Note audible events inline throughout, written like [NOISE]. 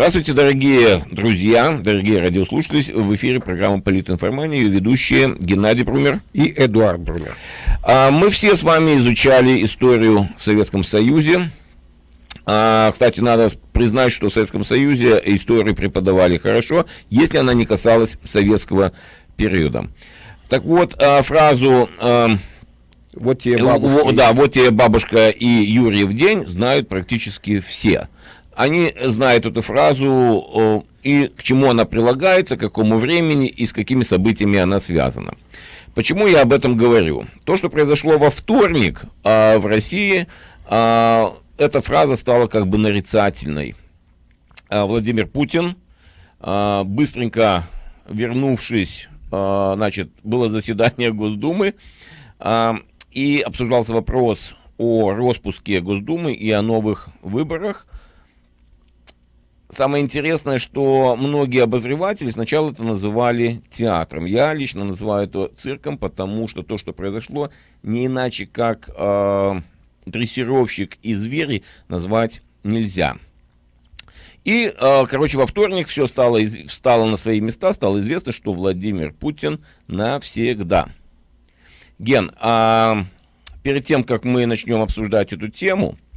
Здравствуйте, дорогие друзья, дорогие радиослушатели. В эфире программа «Политинформания» ее ведущие Геннадий Брумер и Эдуард Брумер. А, мы все с вами изучали историю в Советском Союзе. А, кстати, надо признать, что в Советском Союзе историю преподавали хорошо, если она не касалась советского периода. Так вот, а, фразу вот тебе бабушка. Да, вот тебе бабушка и Юрьев день знают практически все. Они знают эту фразу и к чему она прилагается, к какому времени и с какими событиями она связана. Почему я об этом говорю? То, что произошло во вторник а, в России, а, эта фраза стала как бы нарицательной. А, Владимир Путин, а, быстренько вернувшись, а, значит, было заседание Госдумы, а, и обсуждался вопрос о распуске Госдумы и о новых выборах. Самое интересное, что многие обозреватели сначала это называли театром. Я лично называю это цирком, потому что то, что произошло, не иначе как э, дрессировщик и звери назвать нельзя. И, э, короче, во вторник все стало, встало на свои места, стало известно, что Владимир Путин навсегда – Ген, а перед тем, как мы начнем обсуждать эту тему, э,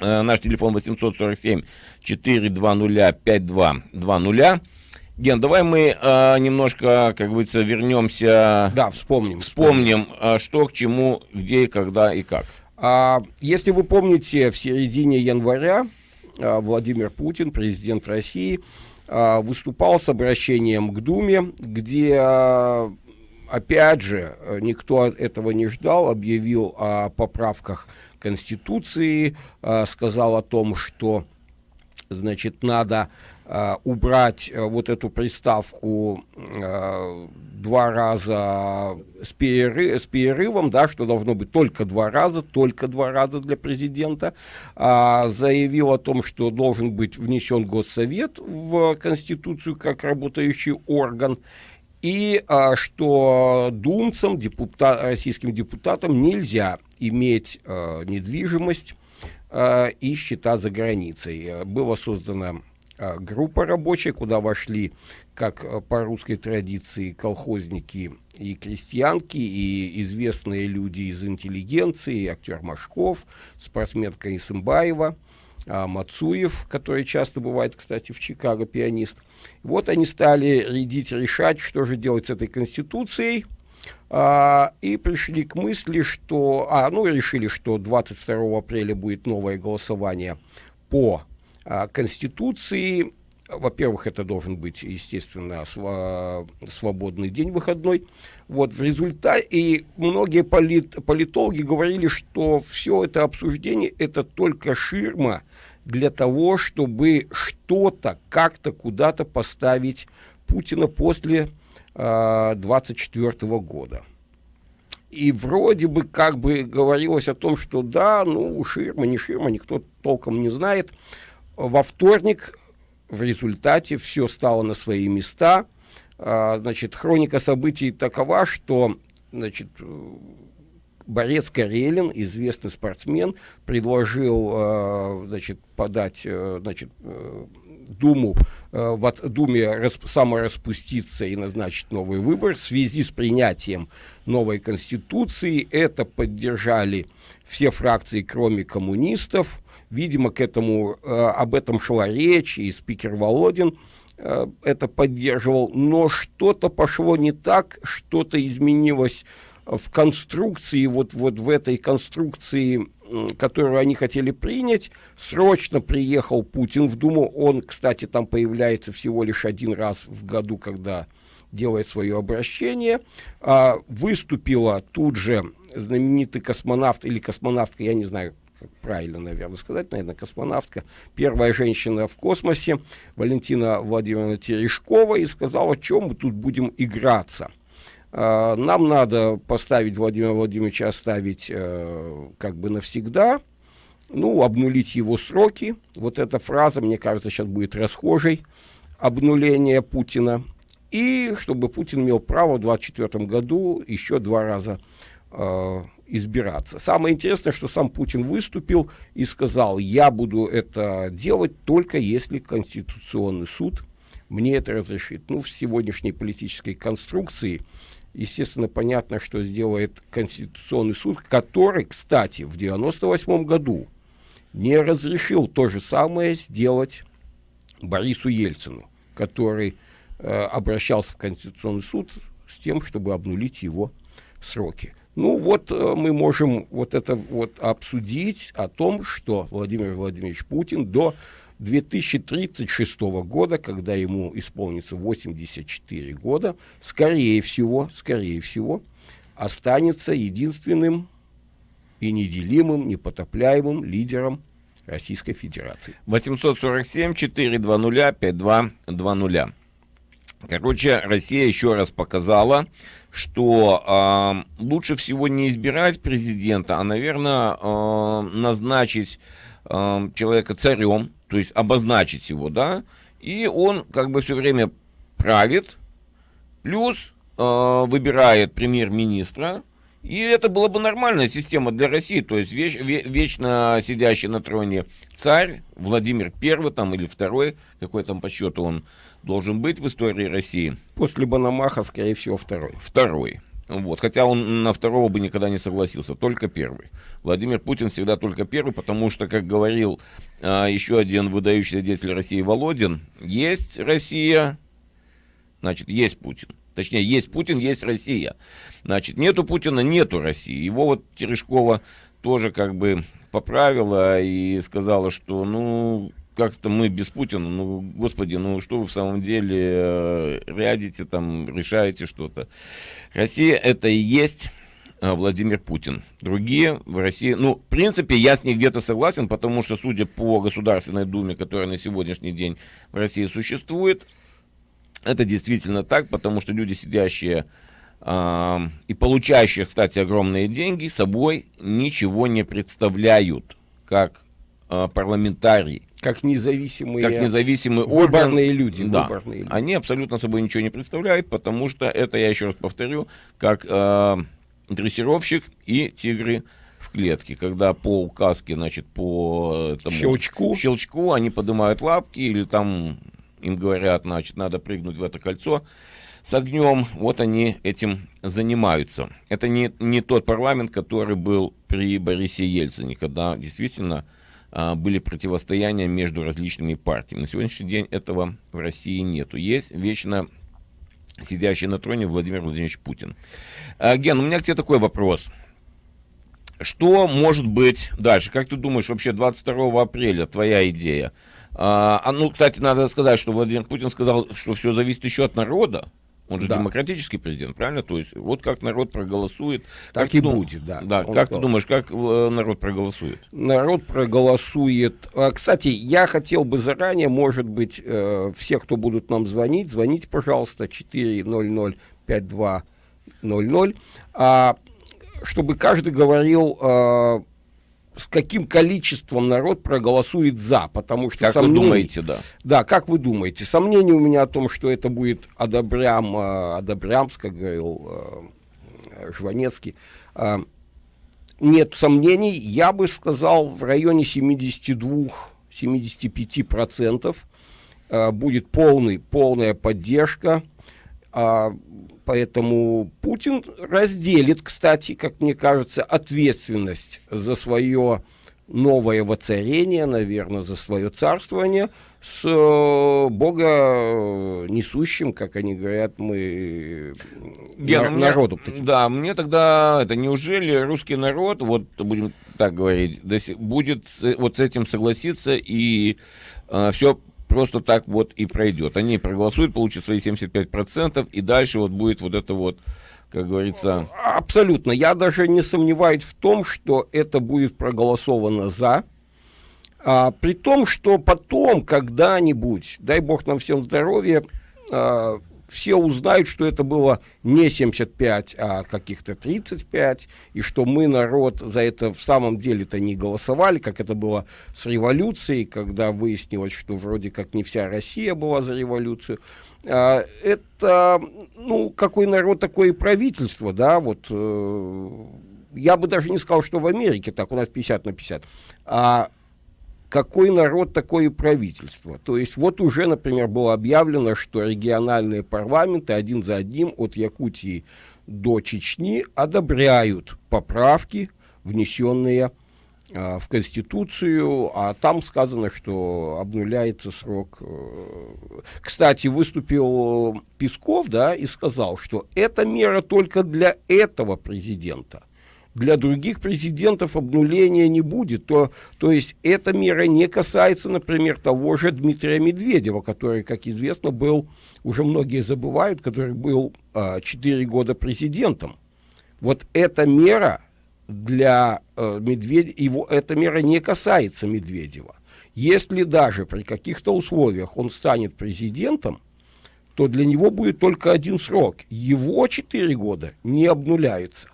наш телефон 847 420 5220. Ген, давай мы э, немножко, как говорится, вернемся. Да, вспомним. Вспомним, вспомним. Э, что к чему, где, когда и как. А, если вы помните, в середине января а, Владимир Путин, президент России, а, выступал с обращением к Думе, где а, опять же, э, никто этого не ждал, объявил о поправках Конституции, э, сказал о том, что значит, надо э, убрать вот эту приставку два раза с, перерыв, с перерывом, да, что должно быть только два раза, только два раза для президента, а, заявил о том, что должен быть внесен Госсовет в Конституцию как работающий орган, и а, что думцам, депутат, российским депутатам нельзя иметь а, недвижимость а, и счета за границей. Была создана а, группа рабочая, куда вошли, как а, по русской традиции, колхозники и крестьянки, и известные люди из интеллигенции, актер Машков, спортсменка Исымбаева, а, Мацуев, который часто бывает, кстати, в Чикаго, пианист. Вот они стали рядить, решать, что же делать с этой конституцией, и пришли к мысли, что, а, ну, решили, что 22 апреля будет новое голосование по а, конституции, во-первых, это должен быть, естественно, св свободный день выходной. Вот в результате, и многие полит политологи говорили, что все это обсуждение, это только ширма для того, чтобы что-то, как-то, куда-то поставить Путина после а, 24 года. И вроде бы как бы говорилось о том, что да, ну, ширма, не ширма, никто толком не знает. Во вторник в результате все стало на свои места. А, значит, хроника событий такова, что значит, борец Карелин, известный спортсмен, предложил э, значит, подать э, значит, э, Думу, э, в Думе расп, самораспуститься и назначить новый выбор в связи с принятием новой Конституции. Это поддержали все фракции, кроме коммунистов. Видимо, к этому, э, об этом шла речь, и спикер Володин э, это поддерживал. Но что-то пошло не так, что-то изменилось в конструкции, вот, вот в этой конструкции, которую они хотели принять, срочно приехал Путин в Думу. Он, кстати, там появляется всего лишь один раз в году, когда делает свое обращение. А, выступила тут же знаменитый космонавт или космонавтка, я не знаю, правильно, наверное, сказать, наверное, космонавтка, первая женщина в космосе, Валентина Владимировна Терешкова, и сказала, чем мы тут будем играться. Uh, нам надо поставить Владимира Владимировича, оставить uh, как бы навсегда, ну, обнулить его сроки. Вот эта фраза, мне кажется, сейчас будет расхожей, обнуление Путина. И чтобы Путин имел право в 2024 году еще два раза э, избираться. Самое интересное, что сам Путин выступил и сказал, я буду это делать только если Конституционный суд мне это разрешит. Ну, в сегодняшней политической конструкции, естественно, понятно, что сделает Конституционный суд, который, кстати, в 98 году не разрешил то же самое сделать Борису Ельцину, который э, обращался в Конституционный суд с тем, чтобы обнулить его сроки. Ну вот э, мы можем вот это вот обсудить о том, что Владимир Владимирович Путин до 2036 года, когда ему исполнится 84 года, скорее всего, скорее всего, останется единственным и неделимым, непотопляемым лидером Российской Федерации. 847-420-5220. Короче, Россия еще раз показала, что э, лучше всего не избирать президента, а, наверное, э, назначить э, человека царем, то есть обозначить его, да, и он как бы все время правит, плюс э, выбирает премьер-министра, и это была бы нормальная система для России, то есть веч, вечно сидящий на троне царь Владимир Первый там или второй, какой там по счету он должен быть в истории России. После Банамаха, скорее всего, второй. Второй. Вот. Хотя он на второго бы никогда не согласился, только первый. Владимир Путин всегда только первый, потому что, как говорил а, еще один выдающийся деятель России Володин, есть Россия, значит, есть Путин. Точнее, есть Путин, есть Россия. Значит, нету Путина, нету России. Его вот Терешкова тоже как бы поправила и сказала, что, ну, как-то мы без Путина, ну, господи, ну, что вы в самом деле э, рядите там, решаете что-то. Россия это и есть э, Владимир Путин. Другие в России, ну, в принципе, я с ней где-то согласен, потому что, судя по Государственной Думе, которая на сегодняшний день в России существует, это действительно так, потому что люди, сидящие э, и получающие, кстати, огромные деньги, собой ничего не представляют, как э, парламентарий. Как независимые, как независимые выборные орган, люди. Да, выборные люди. Они абсолютно собой ничего не представляют, потому что это, я еще раз повторю, как э, дрессировщик и тигры в клетке, когда по указке, значит, по этому щелчку. щелчку они поднимают лапки или там им говорят, значит, надо прыгнуть в это кольцо с огнем, вот они этим занимаются. Это не, не тот парламент, который был при Борисе Ельцине, когда действительно были противостояния между различными партиями. На сегодняшний день этого в России нету. Есть вечно сидящий на троне Владимир Владимирович Путин. А, Ген, у меня к тебе такой вопрос. Что может быть дальше? Как ты думаешь, вообще 22 апреля твоя идея? А, а, ну, кстати, надо сказать, что Владимир Путин сказал, что все зависит еще от народа. Он же да. демократический президент, правильно? То есть вот как народ проголосует. Так как и дум... будет, да. Да, как сказал. ты думаешь, как э, народ проголосует? Народ проголосует. А, кстати, я хотел бы заранее, может быть, э, все, кто будут нам звонить, звоните, пожалуйста, 400 5200, а, чтобы каждый говорил а, с каким количеством народ проголосует за, потому что как сомнений, вы думаете, да? Да, как вы думаете? Сомнений у меня о том, что это будет Адабрям, э, как говорил э, Жванецкий, э, нет сомнений. Я бы сказал, в районе 72-75% будет полный, полная поддержка. Поэтому Путин разделит, кстати, как мне кажется, ответственность за свое новое воцарение, наверное, за свое царствование с э, Бога э, несущим, как они говорят, мы Ген, на, народу. Да, мне тогда это неужели русский народ, вот будем так говорить, будет вот с этим согласиться и э, все просто так вот и пройдет. Они проголосуют, получат свои 75%, и дальше вот будет вот это вот, как говорится... Абсолютно. Я даже не сомневаюсь в том, что это будет проголосовано «за», а, при том, что потом, когда-нибудь, дай бог нам всем здоровья, а, все узнают, что это было не 75, а каких-то 35, и что мы, народ, за это в самом деле-то не голосовали, как это было с революцией, когда выяснилось, что вроде как не вся Россия была за революцию. А, это, ну, какой народ, такое и правительство, да, вот... Э, я бы даже не сказал, что в Америке так, у нас 50 на 50, а какой народ, такое правительство. То есть вот уже, например, было объявлено, что региональные парламенты один за одним от Якутии до Чечни одобряют поправки, внесенные э, в Конституцию, а там сказано, что обнуляется срок. Э. Кстати, выступил Песков, да, и сказал, что эта мера только для этого президента – для других президентов обнуления не будет. То, то есть эта мера не касается, например, того же Дмитрия Медведева, который, как известно, был, уже многие забывают, который был а, 4 года президентом. Вот эта мера для э, Медведева, его, эта мера не касается Медведева. Если даже при каких-то условиях он станет президентом, то для него будет только один срок. Его 4 года не обнуляются.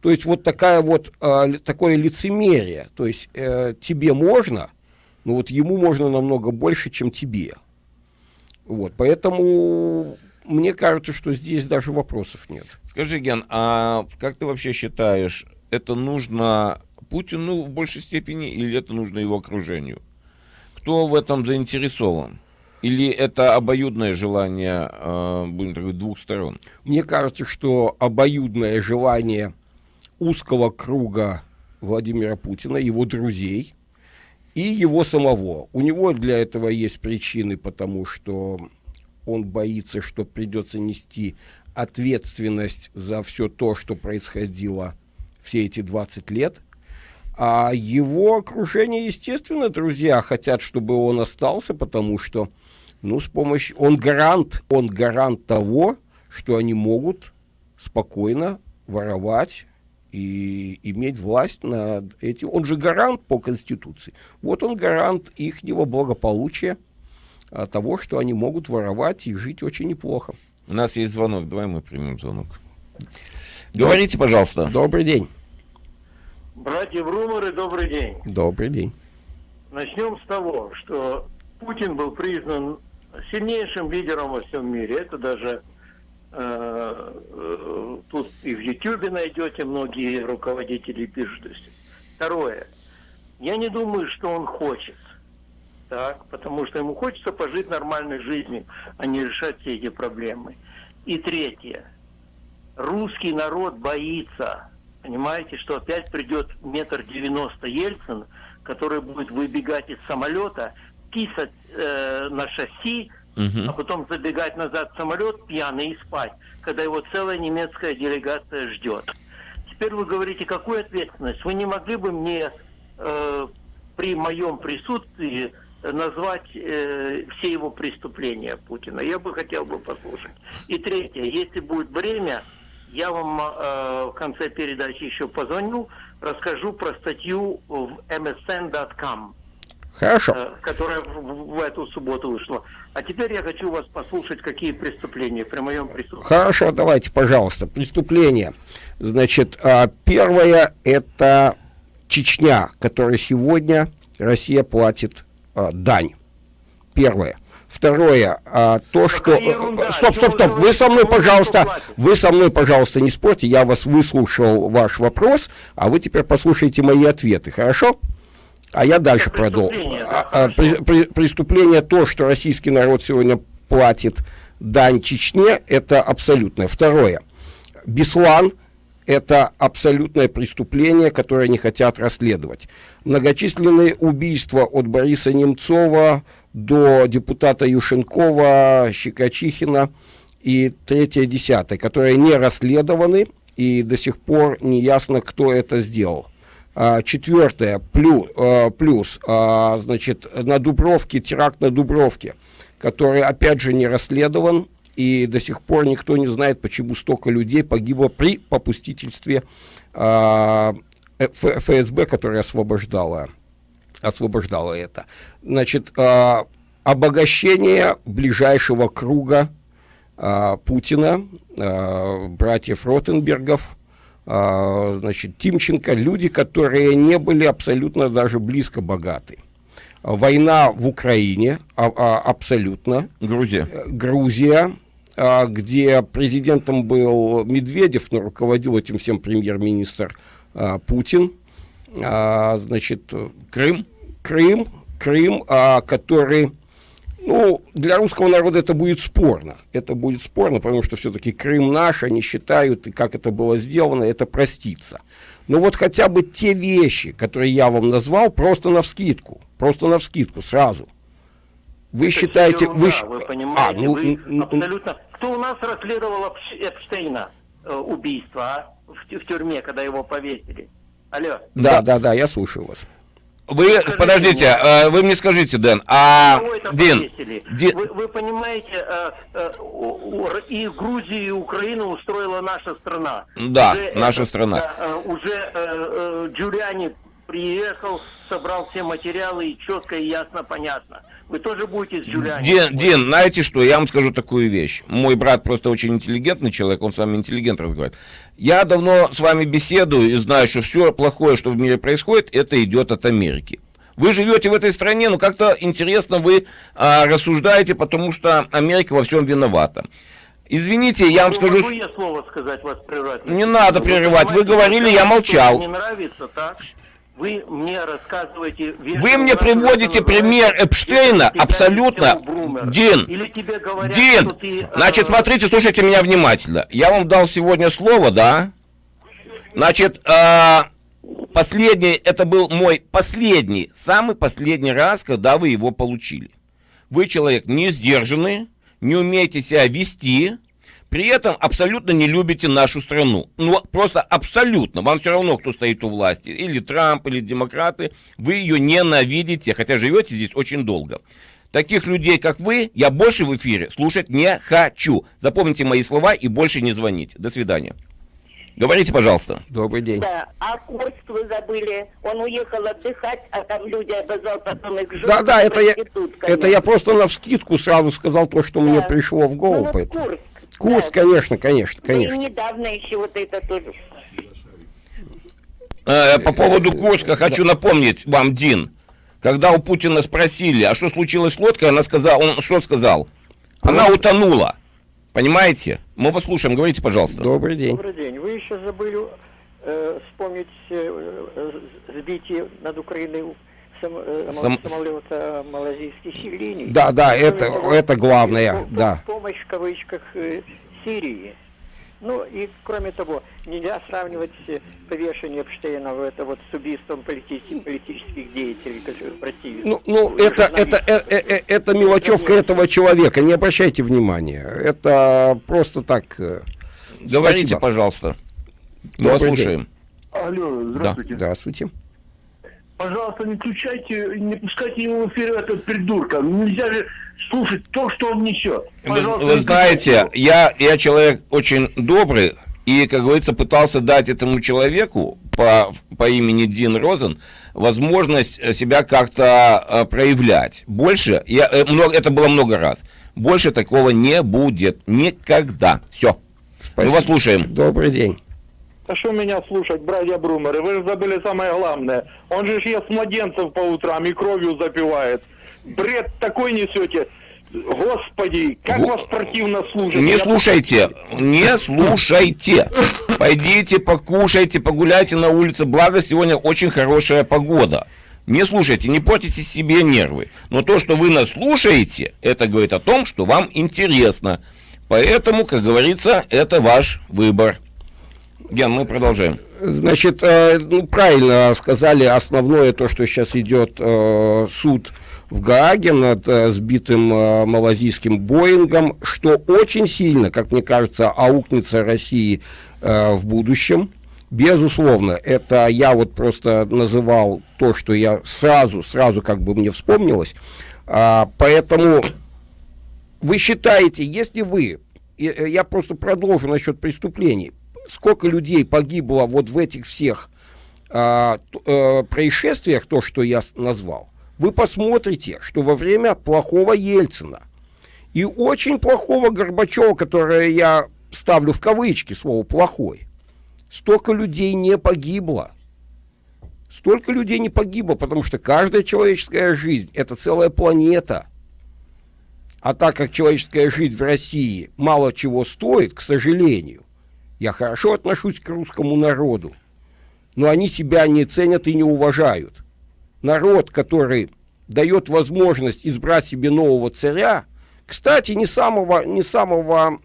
То есть вот такая вот, э, такое лицемерие. То есть э, тебе можно, но вот ему можно намного больше, чем тебе. Вот, поэтому мне кажется, что здесь даже вопросов нет. Скажи, Ген, а как ты вообще считаешь, это нужно Путину в большей степени или это нужно его окружению? Кто в этом заинтересован? Или это обоюдное желание, э, будем так говорить, двух сторон? Мне кажется, что обоюдное желание узкого круга Владимира Путина, его друзей и его самого. У него для этого есть причины, потому что он боится, что придется нести ответственность за все то, что происходило все эти 20 лет. А его окружение, естественно, друзья хотят, чтобы он остался, потому что, ну, с помощью... Он гарант, он гарант того, что они могут спокойно воровать и иметь власть над этим. Он же гарант по Конституции. Вот он гарант ихнего благополучия, а, того, что они могут воровать и жить очень неплохо. У нас есть звонок, давай мы примем звонок. Говорите, пожалуйста. Добрый день. Братья Брумеры, добрый день. Добрый день. Начнем с того, что Путин был признан сильнейшим лидером во всем мире. Это даже тут и в Ютьюбе найдете, многие руководители пишут. Второе. Я не думаю, что он хочет. Так, потому что ему хочется пожить нормальной жизнью, а не решать все эти проблемы. И третье. Русский народ боится. Понимаете, что опять придет метр девяносто Ельцин, который будет выбегать из самолета, писать э, на шасси, а потом забегать назад в самолет пьяный и спать, когда его целая немецкая делегация ждет. Теперь вы говорите, какую ответственность? Вы не могли бы мне э, при моем присутствии назвать э, все его преступления Путина? Я бы хотел бы послушать. И третье, если будет время, я вам э, в конце передачи еще позвоню, расскажу про статью в msn.com. Хорошо. Э, которая в, эту субботу вышла. А теперь я хочу вас послушать, какие преступления при моем присутствии. Хорошо, давайте, пожалуйста. Преступления. Значит, а, первое это Чечня, которой сегодня Россия платит а, дань. Первое. Второе, а, то, что... Ерунда. Стоп, стоп, стоп, вы со мной, пожалуйста, вы со мной, пожалуйста, не спорьте, я вас выслушал ваш вопрос, а вы теперь послушайте мои ответы, хорошо? А я дальше продолжу. А, а, при, при, преступление то, что российский народ сегодня платит дань Чечне, это абсолютное. Второе. Беслан – это абсолютное преступление, которое они хотят расследовать. Многочисленные убийства от Бориса Немцова до депутата Юшенкова, Щекочихина и третье, десятое, которые не расследованы, и до сих пор не ясно, кто это сделал. А, четвертое, плюс, а, плюс а, значит, на Дубровке, теракт на Дубровке, который, опять же, не расследован, и до сих пор никто не знает, почему столько людей погибло при попустительстве ФСБ, которое освобождало, освобождало это. Значит, обогащение ближайшего круга Путина, братьев Ротенбергов, значит, Тимченко, люди, которые не были абсолютно даже близко богаты. Война в Украине, а, а, абсолютно. Грузия. Э, Грузия, где президентом был Медведев, но руководил этим всем премьер-министр а, Путин, а, значит, Крым? Крым, Крым, а, который, ну, для русского народа это будет спорно. Это будет спорно, потому что все-таки Крым наш, они считают, и как это было сделано, это простится. Но вот хотя бы те вещи, которые я вам назвал, просто на вскидку, просто на вскидку сразу. Вы Это считаете, ерунда, вы, вы а, понимаете, ну, вы н- н- абсолютно... Кто у нас расследовал Эпш- Эпштейна э, убийство, а? В, в тюрьме, когда его повесили? Алло. да, да, да, я слушаю вас. Вы, Скажите подождите, мне. э, вы мне скажите, Дэн, а, это Дин? Дин- Вы, вы понимаете, э, э, и Грузию, и Украину устроила наша страна. Да, наша страна. да, э, уже Джулиани приехал, собрал все материалы, и четко и ясно понятно. Вы тоже будете с Джулиани? Дин, Дин, знаете что, я вам скажу такую вещь. Мой брат просто очень интеллигентный человек, он с вами интеллигент разговаривает. Я давно с вами беседую и знаю, что все плохое, что в мире происходит, это идет от Америки. Вы живете в этой стране, но как-то интересно вы а, рассуждаете, потому что Америка во всем виновата. Извините, я вам Ну, скажу... Могу я слово сказать, вас прервать? Не надо прерывать, вы понимаете, говорили, я молчал. Не нравится, так? Вы мне рассказываете... Вы мне приводите пример Эпштейна абсолютно... Дин, говорят, Дин, э, значит, смотрите, слушайте меня внимательно. Я вам дал сегодня слово, да? Значит, э, последний, это был мой последний, самый последний раз, когда вы его получили. Вы человек не сдержанный, не умеете себя вести, при этом абсолютно не любите нашу страну. Ну, просто абсолютно. Вам все равно, кто стоит у власти. Или Трамп, или демократы. Вы ее ненавидите, хотя живете здесь очень долго. Таких людей, как вы, я больше в эфире слушать не хочу. Запомните мои слова и больше не звоните. До свидания. Говорите, пожалуйста. Добрый день. Да, а Курск вы забыли. Он уехал отдыхать, а там люди обозвал потом их Да, да, это я, это я просто на вскидку сразу сказал то, что мне Да. пришло в Ну, голову. вот поэтому. Курск. Курс, да. конечно, конечно, конечно. недавно еще вот это тоже. Э, по поводу Курска хочу напомнить вам, Дин. Когда у Путина спросили, а что случилось с лодкой, она сказала, он что сказал? Она утонула. Понимаете? Мы вас слушаем, говорите, пожалуйста. Добрый день. Добрый день. Вы еще забыли э, вспомнить э, э, сбитие над Украиной сам, э, Сам- самолета малазийских линий. Да, да, это, того, это главное, по- да. Помощь в кавычках э, Сирии. Ну и кроме того, нельзя сравнивать э, повешение Эпштейна в это вот с убийством полити- политических деятелей, которые противятся. Ну, ну это, это, э, э, э, это мелочевка этого человека, не обращайте внимания. Это просто так. Говорите, спасибо. пожалуйста. Мы вас слушаем. Алло, здравствуйте. Здравствуйте. Пожалуйста, не включайте, не пускайте его в эфир этого придурка. Нельзя же слушать то, что он несет. Вы, Пожалуйста, вы не знаете, я, я человек очень добрый, и, как говорится, пытался дать этому человеку по, по имени Дин Розен возможность себя как-то э, проявлять. Больше, я, э, много, это было много раз, больше такого не будет никогда. Все. Мы вас слушаем. Добрый день. А что меня слушать, братья Брумеры? Вы же забыли самое главное. Он же ест младенцев по утрам и кровью запивает. Бред такой несете. Господи, как Го- вас противно слушать. Не Я- слушайте, не слушайте. Пойдите, покушайте, погуляйте на улице. Благо, сегодня очень хорошая погода. Не слушайте, не портите себе нервы. Но то, что вы нас слушаете, это говорит о том, что вам интересно. Поэтому, как говорится, это ваш выбор. Ген, мы продолжаем. Значит, э, ну, правильно сказали, основное то, что сейчас идет э, суд в Гааге над э, сбитым малазийским Боингом, что очень сильно, как мне кажется, аукнется России в будущем. Безусловно, это я вот просто называл то, что я сразу, сразу как бы мне вспомнилось. А, поэтому вы считаете, если вы, я просто продолжу насчет преступлений, сколько людей погибло вот в этих всех а, э, происшествиях, то, что я назвал, вы посмотрите, что во время плохого Ельцина и очень плохого Горбачева, которое я ставлю в кавычки слово «плохой», столько людей не погибло. Столько людей не погибло, потому что каждая человеческая жизнь – это целая планета. А так как человеческая жизнь в России мало чего стоит, к сожалению, я хорошо отношусь к русскому народу. но они себя не ценят и не уважают. Народ, который дает возможность избрать себе нового царя, кстати, не самого, не самого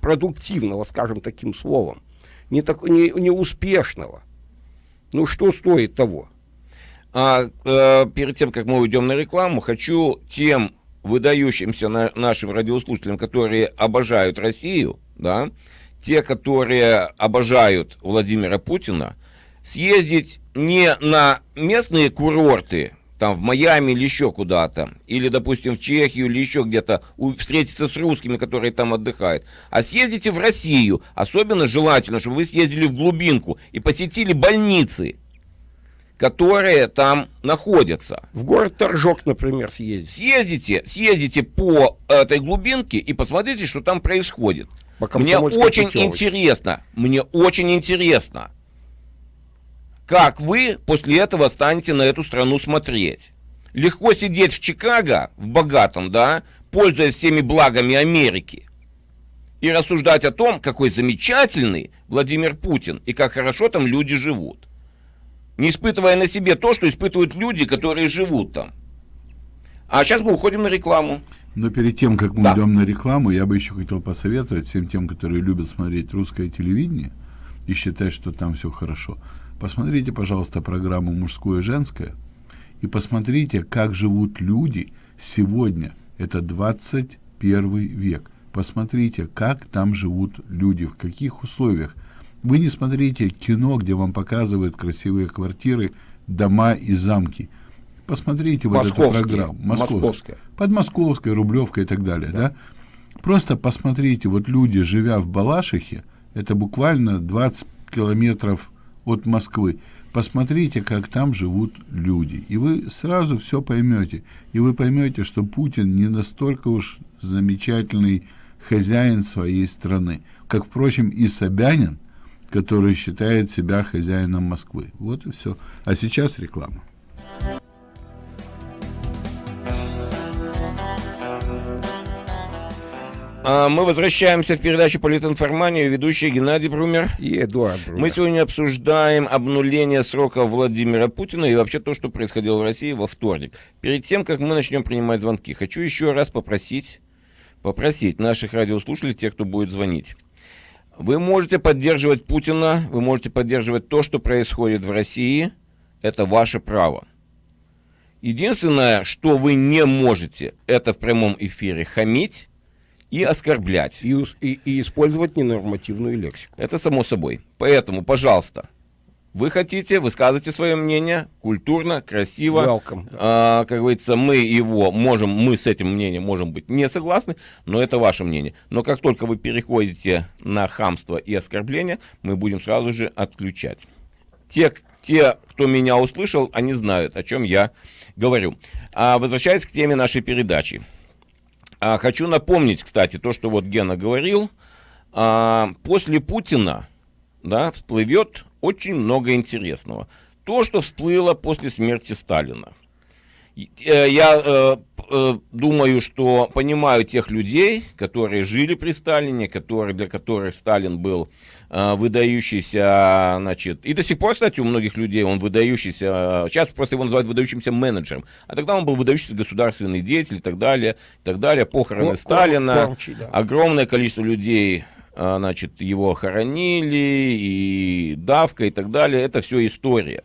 продуктивного, скажем таким словом, не, так, не, не успешного. Ну что стоит того? А э, перед тем, как мы уйдем на рекламу, хочу тем выдающимся на, нашим радиослушателям, которые обожают Россию, да, те, которые обожают Владимира Путина, съездить не на местные курорты, там в Майами или еще куда-то, или, допустим, в Чехию или еще где-то, встретиться с русскими, которые там отдыхают, а съездите в Россию, особенно желательно, чтобы вы съездили в глубинку и посетили больницы, которые там находятся. В город Торжок, например, съездить. Съездите, съездите по этой глубинке и посмотрите, что там происходит. Мне очень путевочке. интересно, мне очень интересно, как вы после этого станете на эту страну смотреть. Легко сидеть в Чикаго, в богатом, да, пользуясь всеми благами Америки, и рассуждать о том, какой замечательный Владимир Путин и как хорошо там люди живут. Не испытывая на себе то, что испытывают люди, которые живут там. А сейчас мы уходим на рекламу. Но перед тем, как мы Да. идем на рекламу, я бы еще хотел посоветовать всем тем, которые любят смотреть русское телевидение и считать, что там все хорошо. Посмотрите, пожалуйста, программу «Мужское и женское» и посмотрите, как живут люди сегодня. Это 21 век. Посмотрите, как там живут люди, в каких условиях. Вы не смотрите кино, где вам показывают красивые квартиры, дома и замки. Посмотрите вот эту программу. Московская. Подмосковская, Рублевка и так далее, да. Просто посмотрите, вот люди, живя в Балашихе, это буквально 20 километров от Москвы, посмотрите, как там живут люди, и вы сразу все поймете, и вы поймете, что Путин не настолько уж замечательный хозяин своей страны, как, впрочем, и Собянин, который считает себя хозяином Москвы. Вот и все. А сейчас реклама. Мы возвращаемся в передачу «Политинформания», ведущий Геннадий Брумер. И Эдуард Брунер. Мы сегодня обсуждаем обнуление срока Владимира Путина и вообще то, что происходило в России во вторник. Перед тем, как мы начнем принимать звонки, хочу еще раз попросить, попросить наших радиослушателей, тех, кто будет звонить. Вы можете поддерживать Путина, вы можете поддерживать то, что происходит в России. Это ваше право. Единственное, что вы не можете, это в прямом эфире хамить и оскорблять. И, и- и использовать ненормативную лексику. Это само собой. Поэтому, пожалуйста, вы хотите, высказывайте свое мнение культурно, красиво. Welcome. А, как говорится, мы его можем, мы с этим мнением можем быть не согласны, но это ваше мнение. Но как только вы переходите на хамство и оскорбление, мы будем сразу же отключать. Те, те, кто меня услышал, они знают, о чем я говорю. А, возвращаясь к теме нашей передачи. А, хочу напомнить, кстати, то, что вот Гена говорил. А, после Путина да, всплывет очень много интересного. То, что всплыло после смерти Сталина. Э, Я э, э, думаю, что понимаю тех людей, которые жили при Сталине, которые, для которых Сталин был выдающийся, значит, и до сих пор, кстати, у многих людей он выдающийся, э, сейчас просто его называют выдающимся менеджером, а тогда он был выдающийся государственный деятель и так далее, и так далее, похороны Кор- Сталина, кормчий, да. огромное количество людей, а, значит, его хоронили, и давка и так далее, это все история.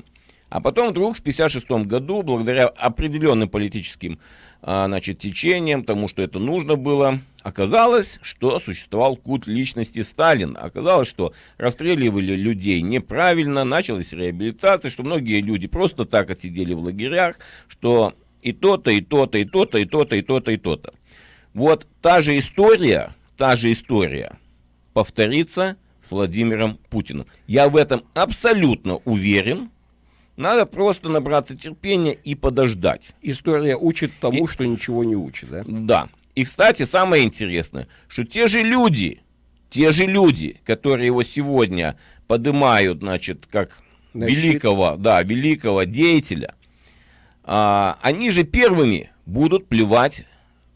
А потом вдруг в 1956 году, благодаря определенным политическим а, значит, течениям, тому, что это нужно было, оказалось, что существовал культ личности Сталина. Оказалось, что расстреливали людей неправильно, началась реабилитация, что многие люди просто так отсидели в лагерях, что и то-то, и то-то, и то-то, и то-то, и то-то, и то-то. Вот та же история, та же история повторится с Владимиром Путиным. Я в этом абсолютно уверен. Надо просто набраться терпения и подождать. История учит тому, И- что ничего не учит, да? Да. И, кстати, самое интересное, что те же люди, те же люди, которые его сегодня поднимают, значит, как На щит. великого, да, великого деятеля, а, они же первыми будут плевать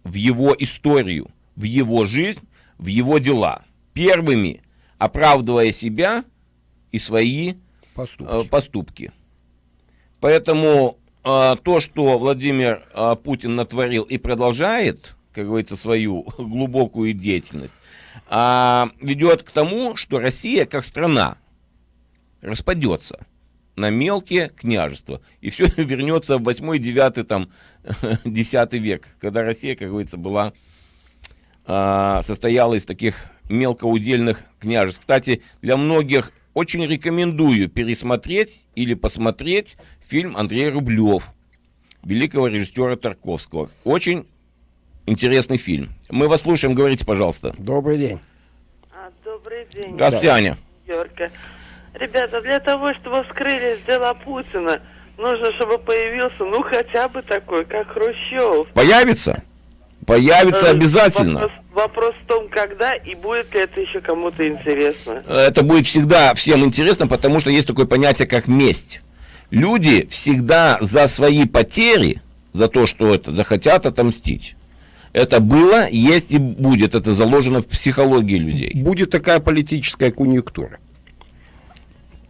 в его историю, в его жизнь, в его дела. Первыми, оправдывая себя и свои Поступки. э, поступки. Поэтому э, то, что Владимир э, Путин натворил и продолжает, как говорится, свою [LAUGHS] глубокую деятельность, а, ведет к тому, что Россия как страна распадется на мелкие княжества. И все [LAUGHS] вернется в 8, 9, там, [LAUGHS] 10 век, когда Россия, как говорится, была, а, состояла из таких мелкоудельных княжеств. Кстати, для многих очень рекомендую пересмотреть или посмотреть фильм Андрей Рублев, великого режиссера Тарковского. Очень интересный фильм. Мы вас слушаем, говорите, пожалуйста. Добрый день. А, Добрый день, Здравствуйте, Аня. Йорка. Ребята, для того, чтобы вскрылись дела Путина, нужно, чтобы появился, ну, хотя бы такой, как Хрущев. Появится? Появится Э, обязательно. Вопрос, в том, когда и будет ли это еще кому-то интересно. Это будет всегда всем интересно, потому что есть такое понятие, как месть. Люди всегда за свои потери, за то, что это захотят отомстить. Это было, есть и будет. Это заложено в психологии людей. Будет такая политическая конъюнктура.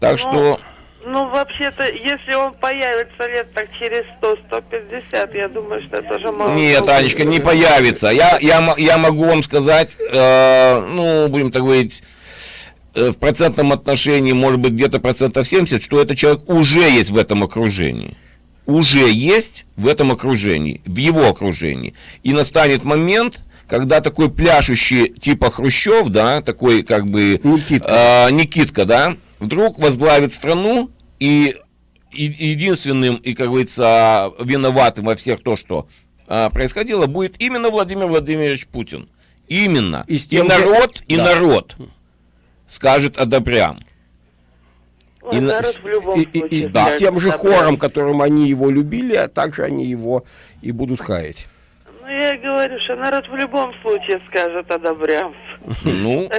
Так что Ну, вообще-то, если он появится лет так через 100-150, я думаю, что это уже мало. Нет. Анечка, не появится. Я, я, мо- я могу вам сказать, э, ну, будем так говорить, э, в процентном отношении, может быть, где-то процентов 70, что этот человек уже есть в этом окружении. Уже есть в этом окружении, в его окружении. И настанет момент, когда такой пляшущий типа Хрущев, да, такой как бы Никитка. э, Никитка, да, вдруг возглавит страну и, единственным, и, как говорится, виноватым во всех то, что а, происходило, будет именно Владимир Владимирович Путин. Именно. И И, народ, и Да. народ скажет одобрям. Ой, и на- народ в любом И, и- и- скажет, с тем же да, хором, которым они его любили, а также они его и будут хаять. Ну, я и говорю, что народ в любом случае скажет одобрям. Ну,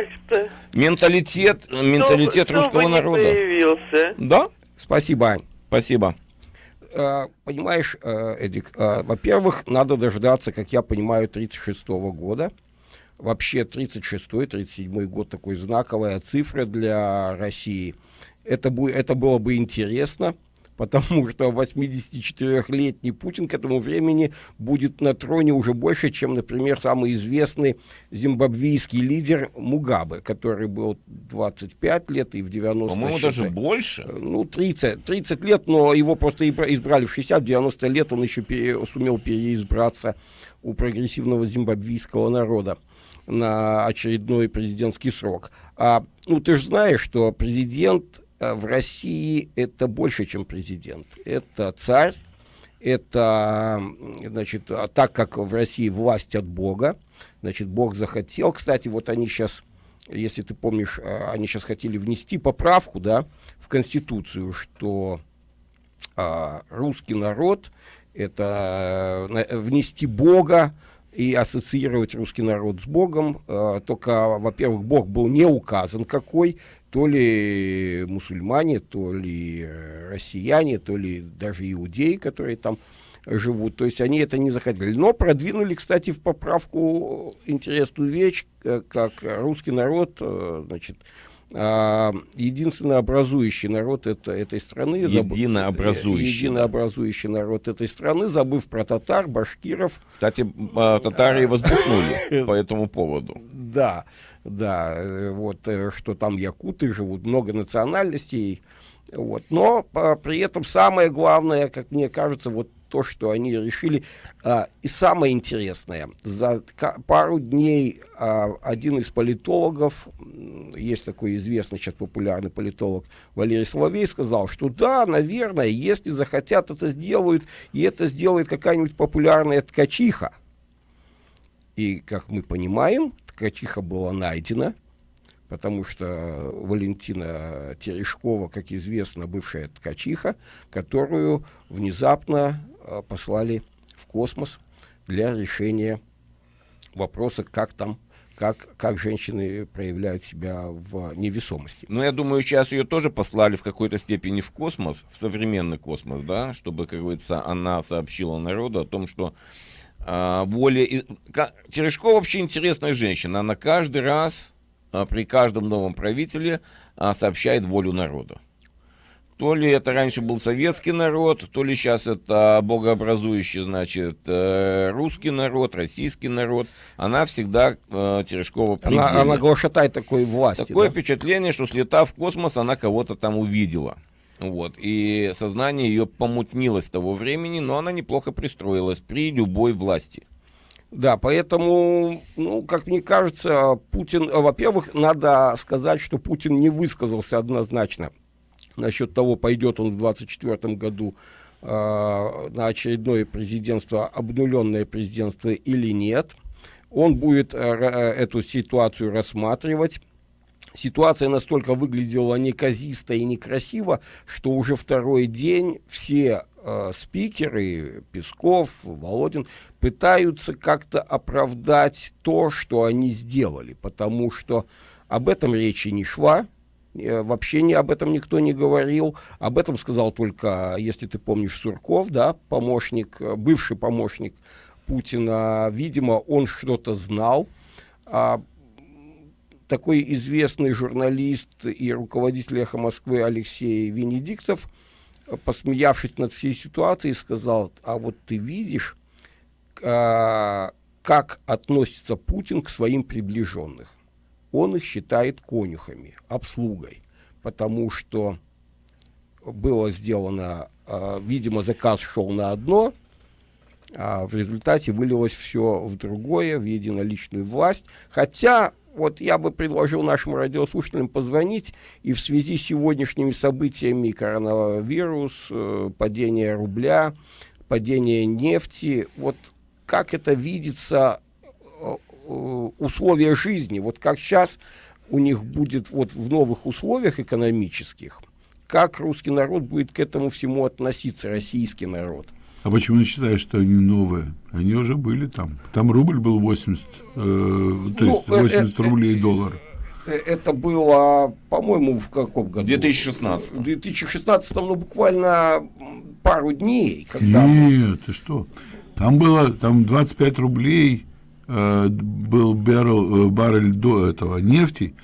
менталитет, менталитет русского народа. появился. Да, Спасибо, Ань. спасибо. Э, Понимаешь, э, Эдик, э, во-первых, надо дождаться, как я понимаю, 36 года. Вообще 36-37 год такой знаковая цифра для России. Это, бу- это было бы интересно, потому что 84-летний Путин к этому времени будет на троне уже больше, чем, например, самый известный зимбабвийский лидер Мугабе, который был 25 лет и в 90 По-моему, даже больше. ну, 30, 30 лет, но его просто избра- избрали в 60, в 90 лет он еще пере- сумел переизбраться у прогрессивного зимбабвийского народа на очередной президентский срок. А, ну, ты же знаешь, что президент э, в России это больше, чем президент. Это царь, это, значит, а так как в России власть от Бога, значит, Бог захотел. Кстати, вот они сейчас, если ты помнишь, э, они сейчас хотели внести поправку, да, в Конституцию, что а, русский народ это э, внести Бога и ассоциировать русский народ с Богом. Э, только, во-первых, Бог был не указан какой, то ли мусульмане, то ли э, россияне, то ли даже иудеи, которые там живут. То есть они это не захотели. Но продвинули, кстати, в поправку интересную вещь, э, как русский народ, э, значит, а, единственный образующий народ это, этой страны. Единообразующий, Единообразующий народ этой страны, забыв про татар, башкиров. Кстати, а, татары возбухнули [LAUGHS] по этому поводу. Да, да, э, вот, э, что там якуты живут, много национальностей. Вот. Но а, при этом самое главное, как мне кажется, вот то, что они решили. А, и самое интересное, за пару дней а, один из политологов, есть такой известный сейчас популярный политолог Валерий Соловей, сказал, что да, наверное, если захотят, это сделают, и это сделает какая-нибудь популярная ткачиха. И, как мы понимаем, ткачиха была найдена, потому что Валентина Терешкова, как известно, бывшая ткачиха, которую внезапно э, послали в космос для решения вопроса, как там, как, как женщины проявляют себя в невесомости. Но я думаю, сейчас ее тоже послали в какой-то степени в космос, в современный космос, да, чтобы, как говорится, она сообщила народу о том, что а, воля... Терешкова вообще интересная женщина. Она каждый раз, при каждом новом правителе а, сообщает волю народа. То ли это раньше был советский народ, то ли сейчас это богообразующий, значит, э, русский народ, российский народ. Она всегда э, Терешкова Она, она глашатай такой власти. Такое да? впечатление, что слетав в космос, она кого-то там увидела. Вот. И сознание ее помутнилось с того времени, но она неплохо пристроилась при любой власти. Да, поэтому, ну, как мне кажется, Путин, э, во-первых, надо сказать, что Путин не высказался однозначно насчет того, пойдет он в 2024 году э, на очередное президентство, обнуленное президентство или нет. Он будет э, э, эту ситуацию рассматривать. Ситуация настолько выглядела неказисто и некрасиво, что уже второй день все э, спикеры, Песков, Володин, пытаются как-то оправдать то, что они сделали, потому что об этом речи не шла, э, вообще не об этом никто не говорил, об этом сказал только, если ты помнишь, Сурков, да, помощник, э, бывший помощник Путина, видимо, он что-то знал, а такой известный журналист и руководитель «Эхо Москвы» Алексей Венедиктов, посмеявшись над всей ситуацией, сказал, а вот ты видишь, как относится Путин к своим приближенных. Он их считает конюхами, обслугой, потому что было сделано, а, видимо, заказ шел на одно, а в результате вылилось все в другое, в единоличную власть. Хотя вот я бы предложил нашим радиослушателям позвонить и в связи с сегодняшними событиями коронавирус, э, падение рубля, падение нефти, вот как это видится э, э, условия жизни, вот как сейчас у них будет вот в новых условиях экономических, как русский народ будет к этому всему относиться, российский народ. А почему ты считаешь, что они новые? Они уже были там. Там рубль был 80, э, то ну, есть 80 э, э, рублей э, доллар. Э, это было, по-моему, в каком году? В 2016. В 2016, ну, буквально пару дней. Когда Нет, ты что? Там было, там 25 рублей э, был баррель, баррель до этого нефти,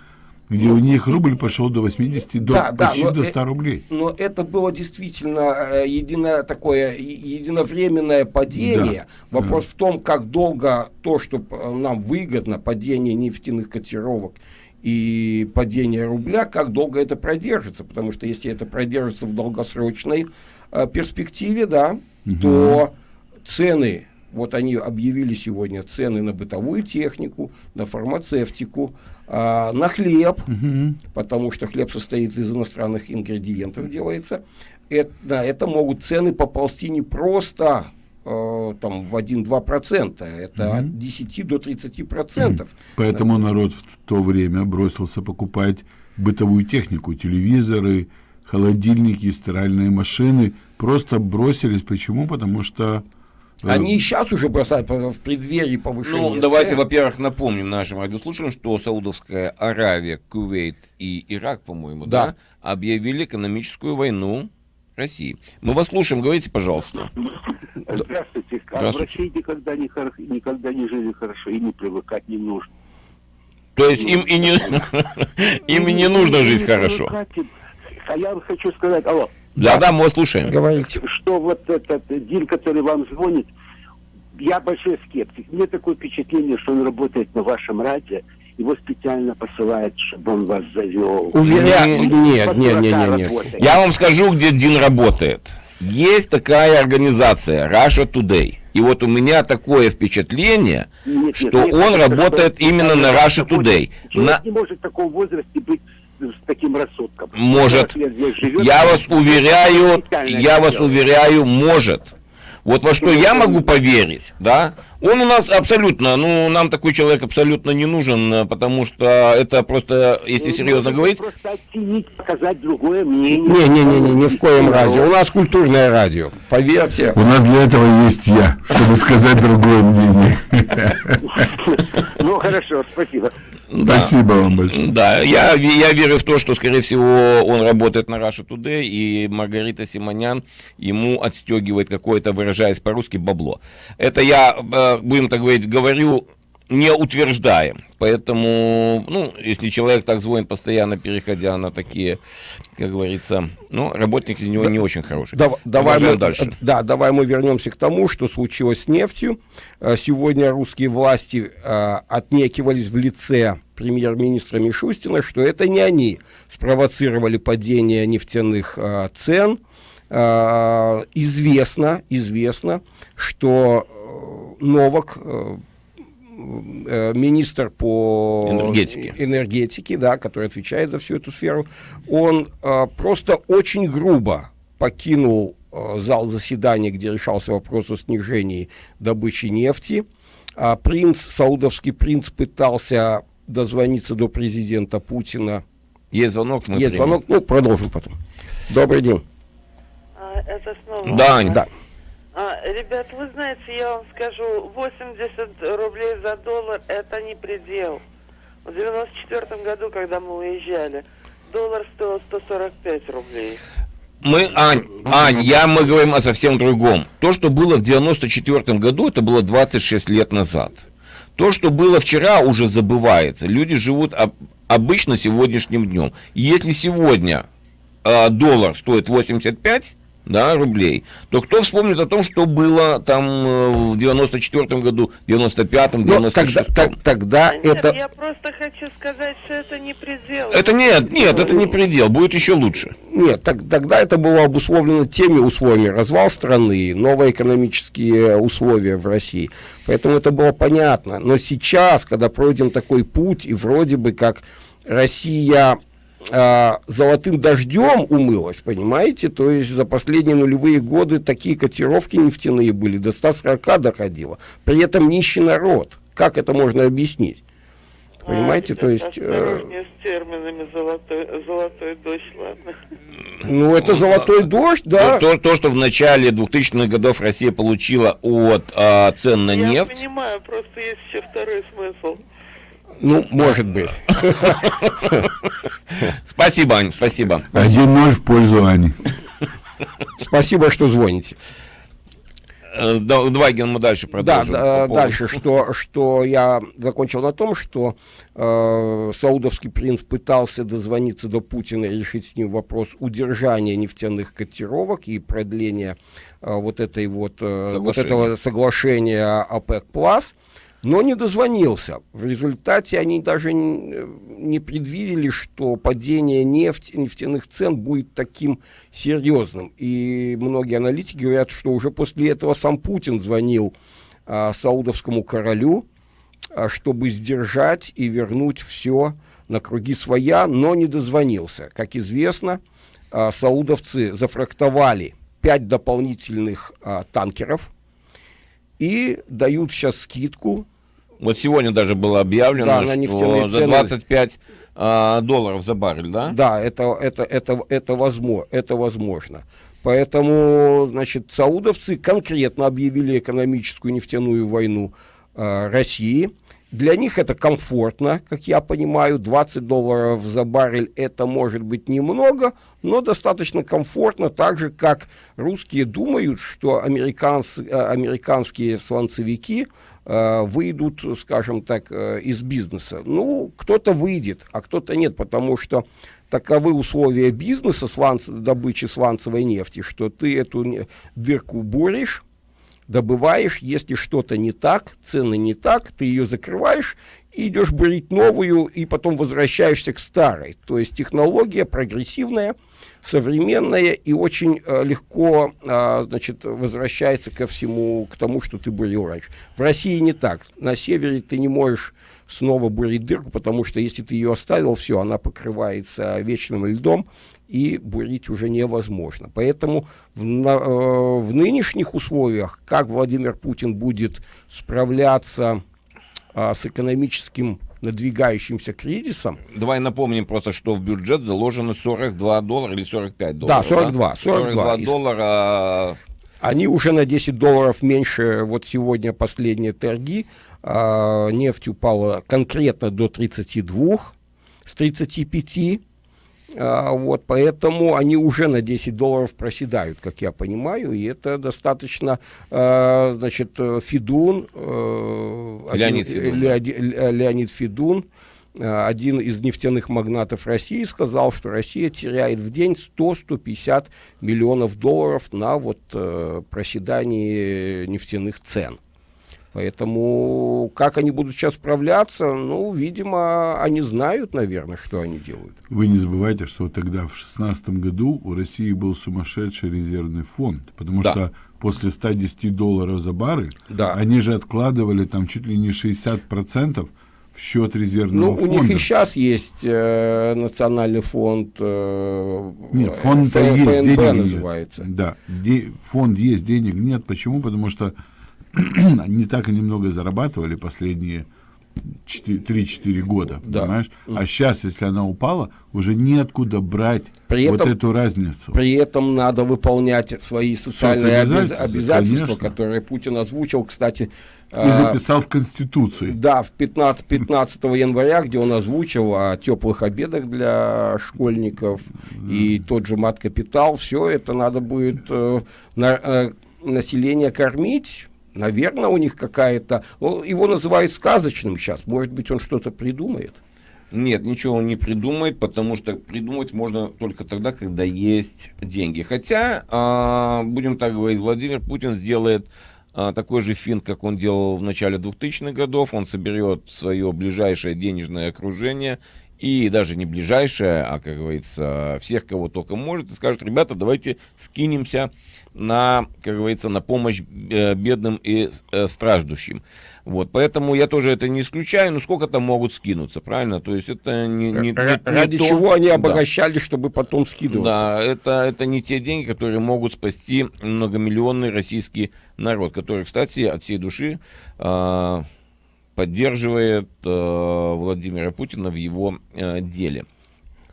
где у них рубль пошел до 80, до, да, почти да, до 100 рублей. Но это было действительно э, едино, такое единовременное падение. Да, Вопрос да. в том, как долго то, что э, нам выгодно, падение нефтяных котировок и падение рубля, как долго это продержится. Потому что если это продержится в долгосрочной э, перспективе, да, угу. то цены вот они объявили сегодня цены на бытовую технику, на фармацевтику, а, на хлеб, угу. потому что хлеб состоит из иностранных ингредиентов, делается. Это, да, это могут цены поползти не просто э, там, в 1-2%, это угу. от 10 до 30%. Поэтому народ в то время бросился покупать бытовую технику, телевизоры, холодильники, стиральные машины. Просто бросились. Почему? Потому что они и сейчас уже бросают в преддверии повышения Ну, давайте, во-первых, напомним нашим радиослушателям, что Саудовская Аравия, Кувейт и Ирак, по-моему, да. да, объявили экономическую войну России. Мы вас слушаем, говорите, пожалуйста. Здравствуйте. А в России никогда не, никогда не жили хорошо и не привыкать не нужно. То есть им и не, [LAUGHS] им и не нужно жить хорошо. А я хочу сказать, алло, да, да, мы слушаем. Говорите. Что вот этот Дин, который вам звонит, я большой скептик. Мне такое впечатление, что он работает на вашем радио, его специально посылают, чтобы он вас завел. Уверяю, нет, нет, нет, нет, нет. Я вам скажу, где Дин работает. Есть такая организация Russia Today. И вот у меня такое впечатление, нет, что нет, он нет, работает именно на Russia Today. Человек на... не может в таком возрасте быть с таким рассудком. Может. Я вас уверяю, я вас уверяю, может. Вот во что я могу поверить, да, он у нас абсолютно, ну, нам такой человек абсолютно не нужен, потому что это просто, если ну, серьезно говорить... Просто оценить, показать другое мнение. Не-не-не, ни в коем разе. У нас культурное радио, поверьте. У нас для этого есть я, чтобы сказать другое мнение. [LAUGHS] Ну, хорошо, спасибо. Да. Спасибо вам большое. Да, я, я верю в то, что, скорее всего, он работает на Russia Today, и Маргарита Симонян ему отстегивает какое-то, выражаясь по-русски, бабло. Это я, э, будем так говорить, говорю не утверждаем. Поэтому, ну, если человек так звонит постоянно, переходя на такие, как говорится, ну, работник из него Да. не очень хороший. Дав- давай мы, дальше. Да, давай мы вернемся к тому, что случилось с нефтью. Э, Сегодня русские власти э, отнекивались в лице премьер-министра Мишустина, что это не они спровоцировали падение нефтяных э, цен. Э, известно, известно, что э, Новак, э, э, министр по Энергетике. энергетики, да, который отвечает за всю эту сферу, он э, просто очень грубо покинул э, зал заседания, где решался вопрос о снижении добычи нефти. А принц, саудовский принц пытался дозвониться до президента Путина. Есть звонок, мы Есть примем. звонок, ну, продолжим потом. Добрый день. А, это снова... Да, Ань. Да. А, ребят, вы знаете, я вам скажу, 80 рублей за доллар – это не предел. В 94 году, когда мы уезжали, доллар стоил 145 рублей. Мы, Ань, Ань, я, мы говорим о совсем другом. То, что было в 94 году, это было 26 лет назад. То, что было вчера, уже забывается. Люди живут об- обычно сегодняшним днем. Если сегодня а, доллар стоит 85 да, рублей, то кто вспомнит о том, что было там э, в 94 году, 95-м, Но Ну, тогда, 96-м? так- тогда А нет, это... я просто хочу сказать, что это не предел. Это нет, нет, это не предел, будет еще лучше. Нет, так- тогда это было обусловлено теми условиями. Развал страны, новые экономические условия в России. Поэтому это было понятно. Но сейчас, когда пройден такой путь, и вроде бы как Россия а, золотым дождем умылась, понимаете? То есть за последние нулевые годы такие котировки нефтяные были, до 140 доходило. При этом нищий народ. Как это можно объяснить? А, Понимаете, то ребята, есть... э, с терминами золотой, золотой дождь, ладно? ну, это золотой дождь, да. То, то, что в начале 2000-х годов Россия получила от а, цен на я нефть, понимаю, просто есть еще второй смысл. Ну, может быть. Спасибо, Ань, спасибо. 1-0 в пользу Ани. Спасибо, что звоните. Э, да, Давай, Ген, мы дальше Да, продолжим. да, дальше, что, что я закончил на том, что э, саудовский принц пытался дозвониться до Путина и решить с ним вопрос удержания нефтяных котировок и продления э, вот этой вот, э, вот Соглашения. этого соглашения ОПЕК+, но не дозвонился. В результате они даже н- не предвидели, что падение нефти, нефтяных цен будет таким серьезным. И многие аналитики говорят, что уже после этого сам Путин звонил а, саудовскому королю, а, чтобы сдержать и вернуть все на круги своя, но не дозвонился. Как известно, а, саудовцы зафрактовали пять дополнительных а, танкеров и дают сейчас скидку Вот сегодня даже было объявлено, Да, на что за цены. 25 а, долларов за баррель, да? Да, это, это, это, это, возможно, это возможно. Поэтому, значит, саудовцы конкретно объявили экономическую нефтяную войну э, России. Для них это комфортно, как я понимаю, 20 долларов за баррель это может быть немного, но достаточно комфортно, так же как русские думают, что американцы, э, американские сланцевики выйдут, скажем так, э, из бизнеса. Ну, кто-то выйдет, а кто-то нет, потому что таковы условия бизнеса сланц, добычи сланцевой нефти, что ты эту дырку буришь, добываешь, если что-то не так, цены не так, ты ее закрываешь и идешь бурить новую, и потом возвращаешься к старой. То есть технология прогрессивная, современная и очень э, легко а, значит, возвращается ко всему, к тому, что ты бурил раньше. В России не так. На севере ты не можешь снова бурить дырку, потому что если ты ее оставил, все, она покрывается вечным льдом, и бурить уже невозможно. Поэтому в, на- э, в нынешних условиях, как Владимир Путин будет справляться а, с экономическим надвигающимся кризисом, Давай напомним просто, что в бюджет заложено 42 доллара или 45 долларов. 42, 42. Из- доллара. Они уже на 10 долларов меньше, вот сегодня последние торги, а, нефть упала конкретно до 32, с 35, А, вот, поэтому они уже на 10 долларов проседают, как я понимаю, и это достаточно, а, значит, Федун, э, Леонид один, Федун, Леоди- Ле- Леонид Федун, а, один из нефтяных магнатов России, сказал, что Россия теряет в день 100-150 миллионов долларов на вот э, проседании нефтяных цен. Поэтому как они будут сейчас справляться, ну, видимо, они знают, наверное, что они делают. Вы не забывайте, что тогда, в шестнадцатом году, у России был сумасшедший резервный фонд, потому Да. что после 110 долларов за баррель, Да. они же откладывали там чуть ли не 60% в счет резервного Ну, у фонда. них и сейчас есть э, национальный фонд, э, Нет, э, фонд-то есть, ФНБ денег называется. нет. Да, де- фонд есть, денег нет. Почему? Потому что [CLEARS THROAT] не так они много зарабатывали последние 3-4 года, Да. понимаешь? А сейчас, если она упала, уже неоткуда брать При вот этом- эту разницу. При этом надо выполнять свои социальные обязательства, конечно. которые Путин озвучил, кстати. И а, записал в Конституции. Да, в 15, 15 января, где он озвучил о теплых обедах для школьников и тот же мат-капитал, все это надо будет э, на- э, население кормить. Наверное, у них какая-то... его называют сказочным сейчас. Может быть, он что-то придумает. Нет, ничего он не придумает, потому что придумать можно только тогда, когда есть деньги. Хотя, а, будем так говорить, Владимир Путин сделает а, такой же финт, как он делал в начале 2000-х годов. Он соберет свое ближайшее денежное окружение и даже не ближайшее, а, как говорится, всех, кого только может, и скажет, ребята, давайте скинемся на, как говорится, на помощь э, бедным и э, страждущим. Вот, поэтому я тоже это не исключаю, но сколько там могут скинуться, правильно? То есть это не, не- не- не Ради то- чего они Да. обогащались, чтобы потом скидываться. Да, это, это не те деньги, которые могут спасти многомиллионный российский народ, который, кстати, от всей души а, поддерживает а, Владимира Путина в его а, деле.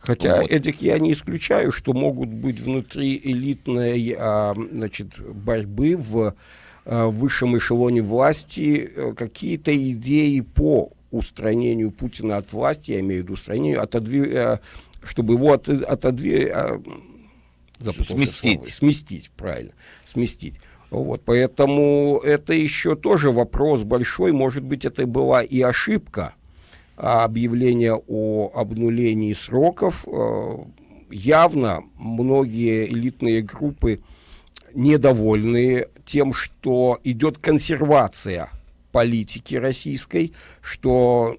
Хотя, Вот. Эдик, я не исключаю, что могут быть внутри элитной а, значит, борьбы в а, высшем эшелоне власти э, какие-то идеи по устранению Путина от власти, я имею в виду устранению, отодви- э, чтобы его от, отодви- а, запутался Сместить. слово. сместить, правильно, сместить. Вот, поэтому это еще тоже вопрос большой, может быть, это была и ошибка, объявление о обнулении сроков. Э, Явно многие элитные группы недовольны тем, что идет консервация политики российской, что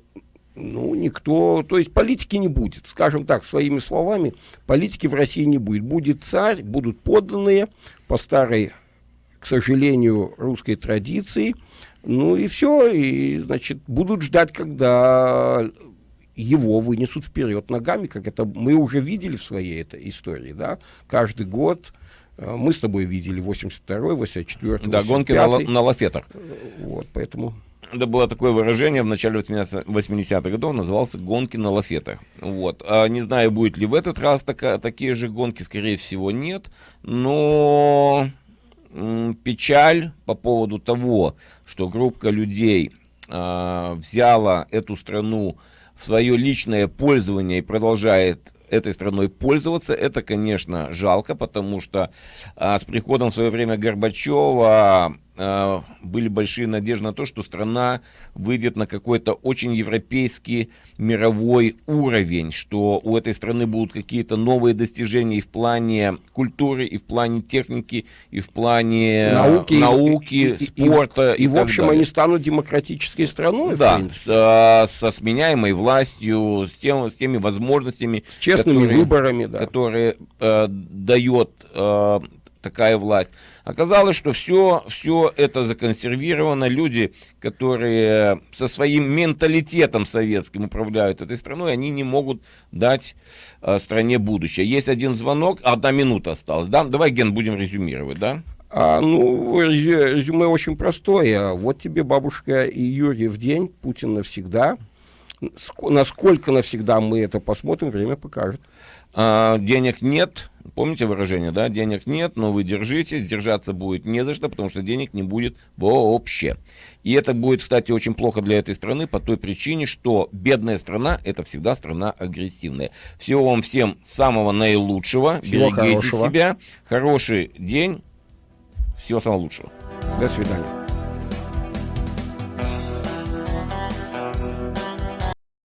ну, никто, то есть политики не будет, скажем так, своими словами, политики в России не будет. Будет царь, будут подданные по старой, к сожалению, русской традиции, ну и все, и, значит, будут ждать, когда его вынесут вперед ногами, как это мы уже видели в своей этой истории, да, каждый год э, мы с тобой видели 82-й, 84-й, Да, гонки на, 85-й. на лафетах. Вот, поэтому... Это было такое выражение в начале 80-х годов, назывался «гонки на лафетах». Вот. А не знаю, будет ли в этот раз така- такие же гонки, скорее всего, нет. Но печаль по поводу того, что группа людей а, взяла эту страну в свое личное пользование и продолжает этой страной пользоваться, это, конечно, жалко, потому что а, с приходом в свое время Горбачева были большие надежды на то, что страна выйдет на какой-то очень европейский мировой уровень, что у этой страны будут какие-то новые достижения и в плане культуры, и в плане техники, и в плане Науки, науки, и- и- и- спорта. И, в общем, далее. они станут демократической страной, Да, принципе. с, а, со сменяемой властью, с, тем, с теми возможностями, С честными которые- выборами, да. которые э, дает э, такая власть. Оказалось, что все, все это законсервировано. Люди, которые со своим менталитетом советским управляют этой страной, они не могут дать э, стране будущее. Есть один звонок, одна минута осталась. Да? Давай, Ген, будем резюмировать, да? А, ну, резю- резюме очень простое. Вот тебе бабушка и Юрий в день, Путин навсегда. Ск- Насколько навсегда мы это посмотрим, время покажет. А, денег нет, Помните выражение, да? Денег нет, но вы держитесь, держаться будет не за что, потому что денег не будет вообще. И это будет, кстати, очень плохо для этой страны по той причине, что бедная страна – это всегда страна агрессивная. Всего вам всем самого наилучшего. Всего Берегите хорошего. себя. Хороший день. Всего самого лучшего. До свидания.